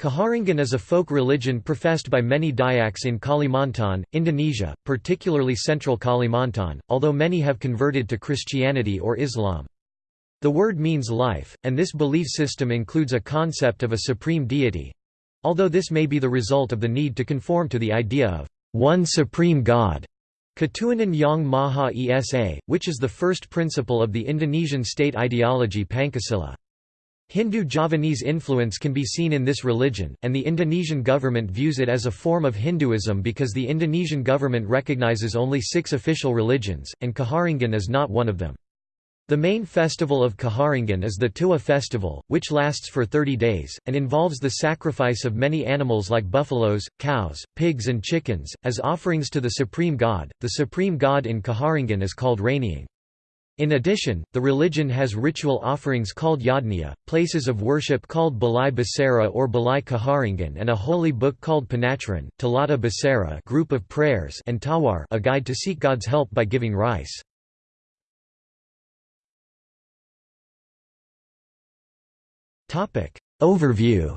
Kaharingan is a folk religion professed by many Dayaks in Kalimantan, Indonesia, particularly central Kalimantan, although many have converted to Christianity or Islam. The word means life, and this belief system includes a concept of a supreme deity—although this may be the result of the need to conform to the idea of one supreme god. Ketuhanan Yang Maha Esa, which is the first principle of the Indonesian state ideology Pancasila. Hindu Javanese influence can be seen in this religion, and the Indonesian government views it as a form of Hinduism because the Indonesian government recognizes only six official religions, and Kaharingan is not one of them. The main festival of Kaharingan is the Tiwah festival, which lasts for 30 days, and involves the sacrifice of many animals like buffaloes, cows, pigs and chickens, as offerings to the supreme god. The supreme god in Kaharingan is called Ranying. In addition, the religion has ritual offerings called yadnya, places of worship called Balai Basara or Balai Kaharingan and a holy book called Panaturan, Talata Basara group of prayers and Tawar a guide to seek God's help by giving rice. Overview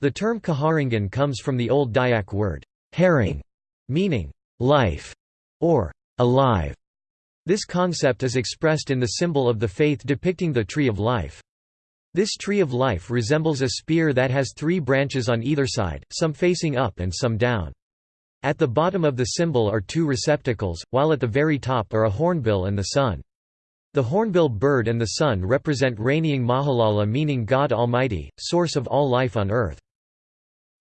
The term Kaharingan comes from the Old Dayak word, haring, meaning life or alive. This concept is expressed in the symbol of the faith depicting the tree of life. This tree of life resembles a spear that has three branches on either side, some facing up and some down. At the bottom of the symbol are two receptacles, while at the very top are a hornbill and the sun. The hornbill bird and the sun represent Ranying Mahatala meaning God Almighty, source of all life on earth.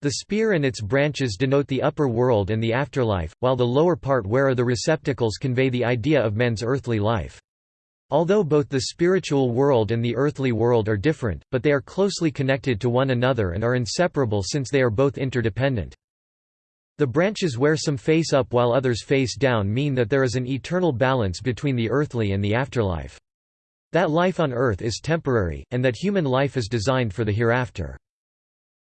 The spear and its branches denote the upper world and the afterlife, while the lower part where are the receptacles convey the idea of men's earthly life. Although both the spiritual world and the earthly world are different, but they are closely connected to one another and are inseparable since they are both interdependent. The branches where some face up while others face down mean that there is an eternal balance between the earthly and the afterlife. That life on earth is temporary, and that human life is designed for the hereafter.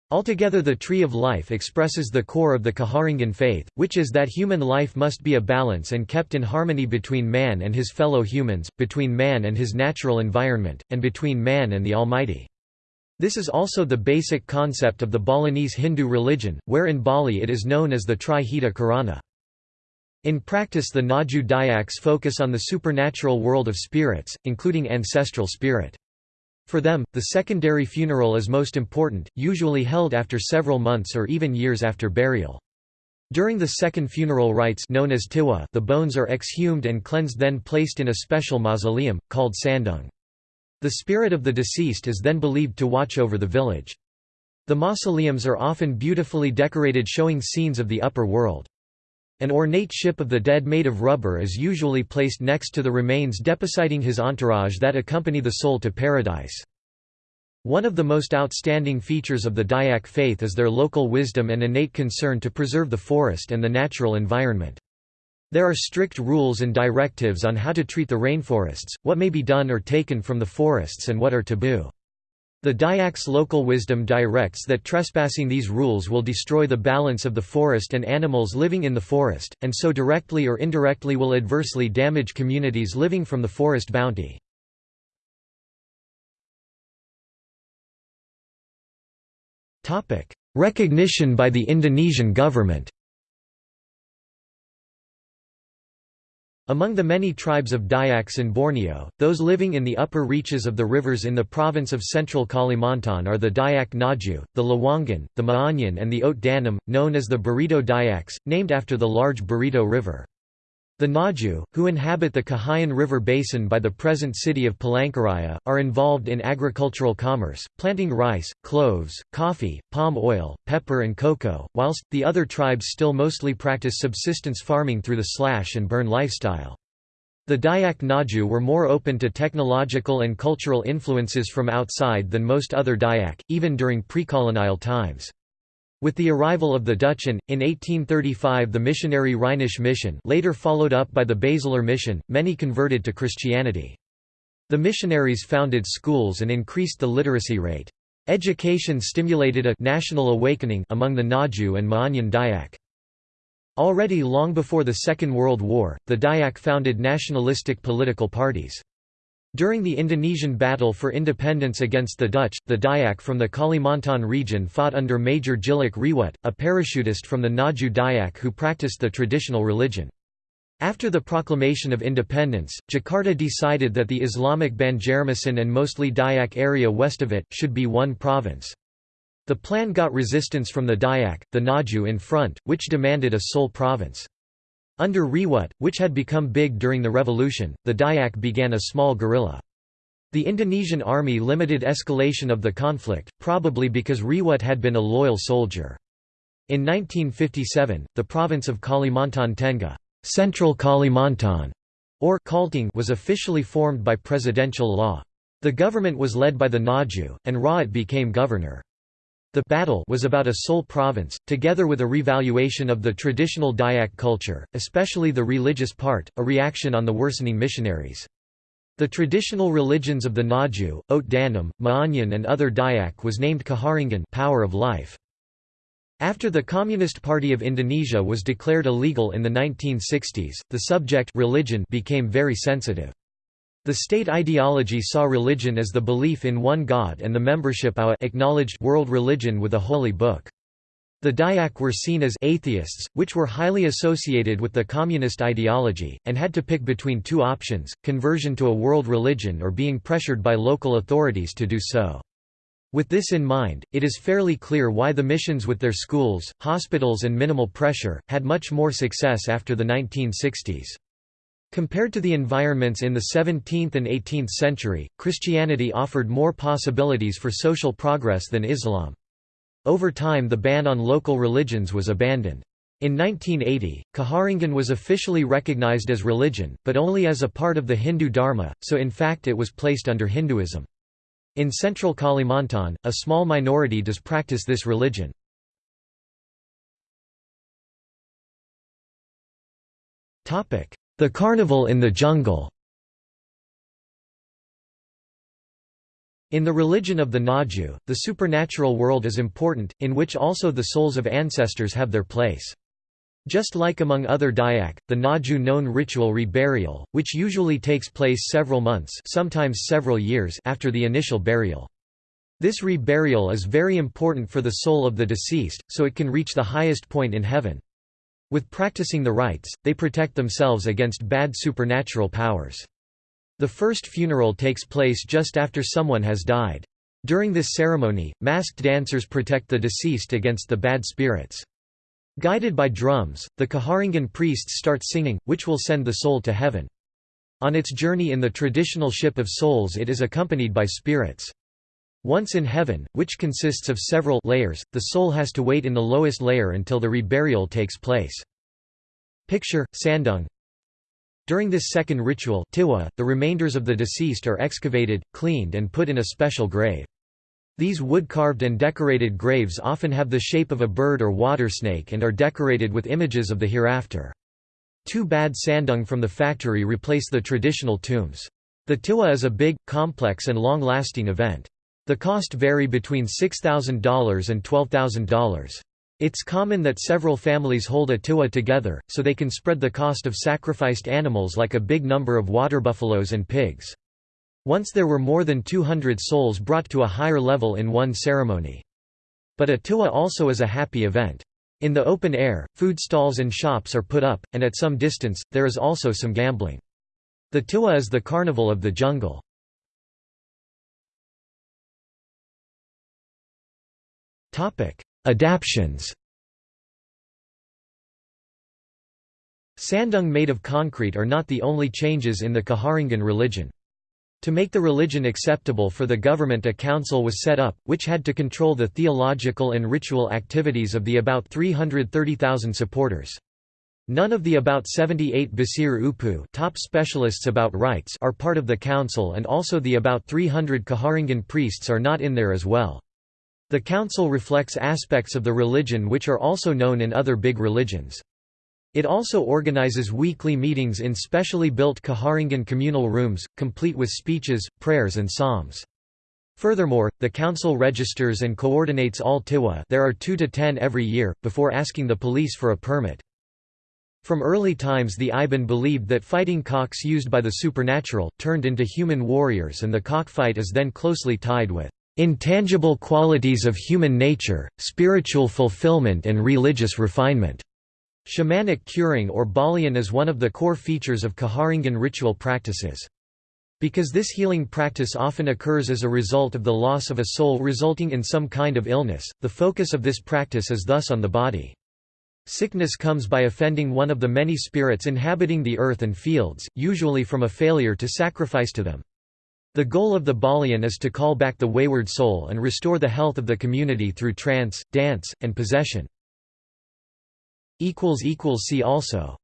Altogether the Tree of Life expresses the core of the Kaharingan faith, which is that human life must be a balance and kept in harmony between man and his fellow humans, between man and his natural environment, and between man and the Almighty. This is also the basic concept of the Balinese Hindu religion, where in Bali it is known as the Trihita Karana. In practice the Ngaju Dayaks focus on the supernatural world of spirits, including ancestral spirit. For them, the secondary funeral is most important, usually held after several months or even years after burial. During the second funeral rites known as tiwah, the bones are exhumed and cleansed then placed in a special mausoleum, called sandung. The spirit of the deceased is then believed to watch over the village. The mausoleums are often beautifully decorated showing scenes of the upper world. An ornate ship of the dead made of rubber is usually placed next to the remains depositing his entourage that accompany the soul to paradise. One of the most outstanding features of the Dayak faith is their local wisdom and innate concern to preserve the forest and the natural environment. There are strict rules and directives on how to treat the rainforests, what may be done or taken from the forests and what are taboo. The Dayak's local wisdom directs that trespassing these rules will destroy the balance of the forest and animals living in the forest, and so directly or indirectly will adversely damage communities living from the forest bounty. Recognition by the Indonesian government Among the many tribes of Dayaks in Borneo, those living in the upper reaches of the rivers in the province of central Kalimantan are the Dayak Ngaju, the Lawangan, the Maanyan and the Ot Danum, known as the Barito Dayaks, named after the large Barito River. The Ngaju, who inhabit the Kahayan River basin by the present city of Palangkaraya, are involved in agricultural commerce, planting rice, cloves, coffee, palm oil, pepper and cocoa, whilst, the other tribes still mostly practice subsistence farming through the slash and burn lifestyle. The Dayak Ngaju were more open to technological and cultural influences from outside than most other Dayak, even during pre-colonial times. With the arrival of the Dutch and, in 1835 the missionary Rhenish mission later followed up by the Basel mission, many converted to Christianity. The missionaries founded schools and increased the literacy rate. Education stimulated a national awakening among the Ngaju and Maanyan Dayak. Already long before the Second World War, the Dayak founded nationalistic political parties. During the Indonesian battle for independence against the Dutch, the Dayak from the Kalimantan region fought under Major Tjilik Riwut, a parachutist from the Ngaju Dayak who practiced the traditional religion. After the proclamation of independence, Jakarta decided that the Islamic Banjarmasin and mostly Dayak area west of it, should be one province. The plan got resistance from the Dayak, the Ngaju in front, which demanded a sole province. Under Riwut, which had become big during the revolution, the Dayak began a small guerrilla. The Indonesian army limited escalation of the conflict, probably because Riwut had been a loyal soldier. In 1957, the province of Kalimantan Tengah Central Kalimantan or Kalteng was officially formed by presidential law. The government was led by the Ngaju, and Raat became governor. The battle was about a sole province, together with a revaluation of the traditional Dayak culture, especially the religious part, a reaction on the worsening missionaries. The traditional religions of the Ngaju, Ot Danum, Ma'anyan and other Dayak was named Kaharingan power of life. After the Communist Party of Indonesia was declared illegal in the 1960s, the subject religion became very sensitive. The state ideology saw religion as the belief in one God and the membership of a acknowledged world religion with a holy book. The Dayak were seen as atheists, which were highly associated with the communist ideology, and had to pick between two options, conversion to a world religion or being pressured by local authorities to do so. With this in mind, it is fairly clear why the missions with their schools, hospitals and minimal pressure, had much more success after the 1960s. Compared to the environments in the 17th and 18th century, Christianity offered more possibilities for social progress than Islam. Over time the ban on local religions was abandoned. In 1980, Kaharingan was officially recognized as religion, but only as a part of the Hindu Dharma, so in fact it was placed under Hinduism. In central Kalimantan, a small minority does practice this religion. The carnival in the jungle In the religion of the Ngaju, the supernatural world is important, in which also the souls of ancestors have their place. Just like among other Dayak, the Ngaju known ritual reburial, which usually takes place several months sometimes several years after the initial burial. This reburial is very important for the soul of the deceased, so it can reach the highest point in heaven. With practicing the rites, they protect themselves against bad supernatural powers. The first funeral takes place just after someone has died. During this ceremony, masked dancers protect the deceased against the bad spirits. Guided by drums, the Kaharingan priests start singing, which will send the soul to heaven. On its journey in the traditional ship of souls it is accompanied by spirits. Once in heaven, which consists of several layers, the soul has to wait in the lowest layer until the reburial takes place. Picture, Sandung During this second ritual tiwah, the remainders of the deceased are excavated, cleaned and put in a special grave. These wood-carved and decorated graves often have the shape of a bird or water snake and are decorated with images of the hereafter. Two bad sandung from the factory replace the traditional tombs. The tiwah is a big, complex and long-lasting event. The cost vary between $6,000 and $12,000. It's common that several families hold a tiwah together, so they can spread the cost of sacrificed animals like a big number of water buffaloes and pigs. Once there were more than 200 souls brought to a higher level in one ceremony. But a tiwah also is a happy event. In the open air, food stalls and shops are put up, and at some distance, there is also some gambling. The tiwah is the carnival of the jungle. Adaptions Sandung made of concrete are not the only changes in the Kaharingan religion. To make the religion acceptable for the government a council was set up, which had to control the theological and ritual activities of the about 330,000 supporters. None of the about 78 Basir Upu top specialists about rites are part of the council and also the about 300 Kaharingan priests are not in there as well. The council reflects aspects of the religion which are also known in other big religions. It also organizes weekly meetings in specially built Kaharingan communal rooms, complete with speeches, prayers and psalms. Furthermore, the council registers and coordinates all tiwah there are 2 to 10 every year, before asking the police for a permit. From early times the Iban believed that fighting cocks used by the supernatural, turned into human warriors and the cockfight is then closely tied with intangible qualities of human nature, spiritual fulfillment and religious refinement. Shamanic curing or balian is one of the core features of Kaharingan ritual practices. Because this healing practice often occurs as a result of the loss of a soul resulting in some kind of illness, the focus of this practice is thus on the body. Sickness comes by offending one of the many spirits inhabiting the earth and fields, usually from a failure to sacrifice to them. The goal of the Balian is to call back the wayward soul and restore the health of the community through trance, dance, and possession. See also